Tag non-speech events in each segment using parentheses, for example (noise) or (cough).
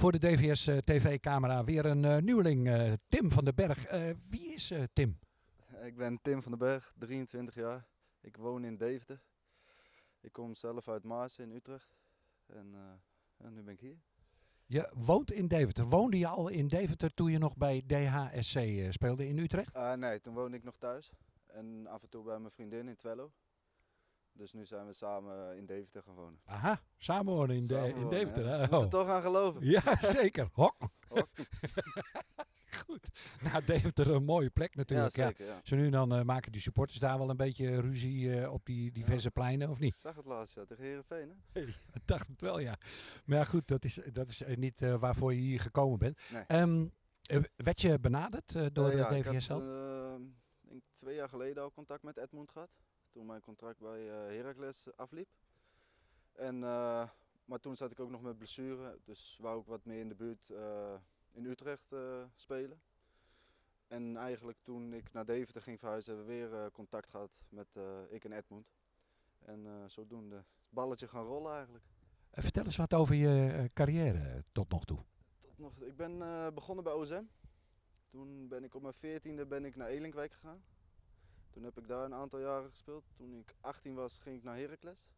Voor de DVS eh, TV-camera weer een eh, nieuweling, eh, Tim van den Berg. Wie is Tim? Ik ben Tim van den Berg, 23 jaar. Ik woon in Deventer. Ik kom zelf uit Maarsen in Utrecht. En nu ben ik hier. Je woont in Deventer. Woonde je al in Deventer toen je nog bij DHSC speelde in Utrecht? Ah, nee, toen woonde ik nog thuis. En af en toe bij mijn vriendin in Twello. Dus nu zijn we samen in Deventer gaan wonen. Aha, samen wonen in, de, in wonen, Deventer. ja. Je moet er Oh. toch aan geloven. Ja, (laughs) zeker. Hok. Hok. (laughs) Goed. Nou, Deventer een mooie plek natuurlijk. Ja, zeker. Ja. Zo nu dan eh, maken die supporters daar wel een beetje ruzie eh, op die diverse pleinen, of Ik niet? zag het laatst ja, tegen Heerenveen. Hè? (laughs) Ik dacht het wel, ja. Maar ja, goed, dat is, dat is eh, niet waarvoor je hier gekomen bent. Nee. Eh, werd je benaderd door ja, de ik DVS zelf? eh, denk twee jaar geleden al contact met Edmund gehad. Toen mijn contract bij eh Heracles afliep. En, eh, maar toen zat ik ook nog met blessure. Dus wou ik wat meer in de buurt eh, in Utrecht spelen. En eigenlijk toen ik naar Deventer ging verhuizen, hebben we weer contact gehad met ik en Edmund. En zodoende het balletje gaan rollen eigenlijk. Vertel eens wat over je carrière tot nog toe. Tot nog, ik ben begonnen bij OSM. Toen ben ik op mijn veertiende ben ik naar Elinkwijk gegaan. Toen heb ik daar een aantal jaren gespeeld. Toen ik 18 was ging ik naar Heracles.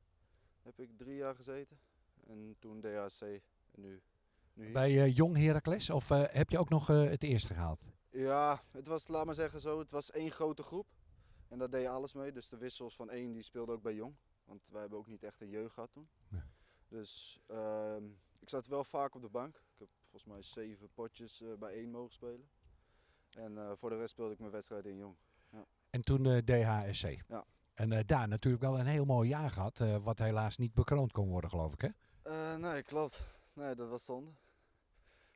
Heb ik drie jaar gezeten. En toen DHC en nu, nu. Bij eh, Jong Heracles of eh, heb je ook nog eh, het eerste gehaald? Ja, het was, laat maar zeggen zo, het was één grote groep. En daar deed je alles mee. Dus de wissels van één die speelde ook bij Jong. Want wij hebben ook niet echt een jeugd gehad toen. Nee. Dus ehm, ik zat wel vaak op de bank. Ik heb volgens mij zeven potjes eh, bij één mogen spelen. En voor de rest speelde ik mijn wedstrijd in Jong. En toen eh, DHSC. Ja. En eh, daar natuurlijk wel een heel mooi jaar gehad, eh, wat helaas niet bekroond kon worden, geloof ik. Hè? Nee, klopt. Nee, dat was zonde.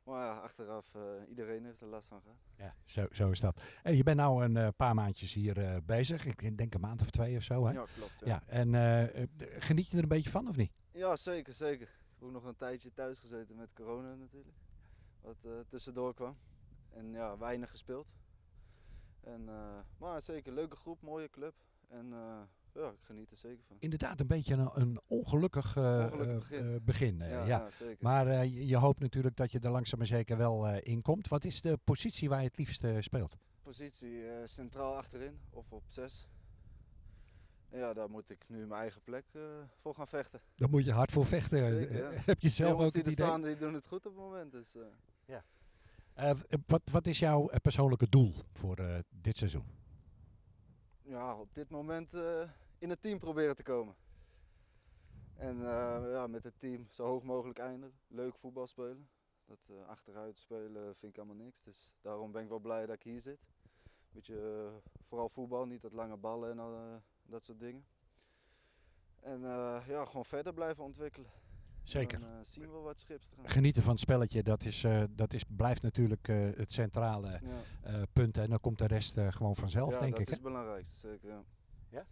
Maar ja, achteraf, iedereen heeft er last van gehad. Ja, zo, zo is dat. En je bent nou een paar maandjes hier bezig. Ik denk een maand of twee of zo. Hè? Ja, klopt. Ja. Ja, en geniet je er een beetje van of niet? Ja, zeker, zeker. Ik heb ook nog een tijdje thuis gezeten met corona natuurlijk. Wat tussendoor kwam. En ja, weinig gespeeld. En, eh, maar zeker, leuke groep, mooie club. En eh, ja, ik geniet er zeker van. Inderdaad, een beetje een, een ongelukkig, eh, Ongelukkig eh, begin. begin, ja, ja. ja, zeker. Maar eh, je, hoopt natuurlijk dat je er langzaam maar zeker wel eh, in komt. Wat is de positie waar je het liefst speelt? Positie eh, centraal achterin of op 6. En ja, daar moet ik nu mijn eigen plek eh, voor gaan vechten. Daar moet je hard voor vechten. Zeker, ja. (laughs) Heb je De zelf ook die het er idee? staan, die doen het goed op het moment. Dus, eh, Eh, w- wat, wat is jouw eh, persoonlijke doel voor eh, dit seizoen? ja, op dit moment eh, in het team proberen te komen. En eh, ja, met het team zo hoog mogelijk eindigen. Leuk voetbal spelen. Dat eh, achteruit spelen vind ik allemaal niks. Dus daarom ben ik wel blij dat ik hier zit. Beetje, eh, vooral voetbal, niet dat lange ballen en eh, dat soort dingen. En eh, ja, gewoon verder blijven ontwikkelen. Zeker. Dan eh, zien we wat schips te gaan. Genieten van het spelletje, dat, is, eh, dat is, blijft natuurlijk eh, het centrale Ja, eh, punt. En dan komt de rest eh, gewoon vanzelf, ja denk dat ik. is hè? het belangrijkste, zeker. Ja.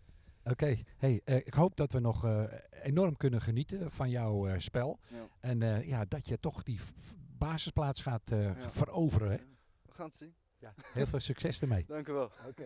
Oké, hey, eh, ik hoop dat we nog eh, enorm kunnen genieten van jouw eh, spel. Ja. En eh, ja, dat je toch die basisplaats gaat eh, Ja. veroveren. Hè? We gaan het zien. Ja. Heel veel succes ermee. (laughs) Dank u wel. Oké.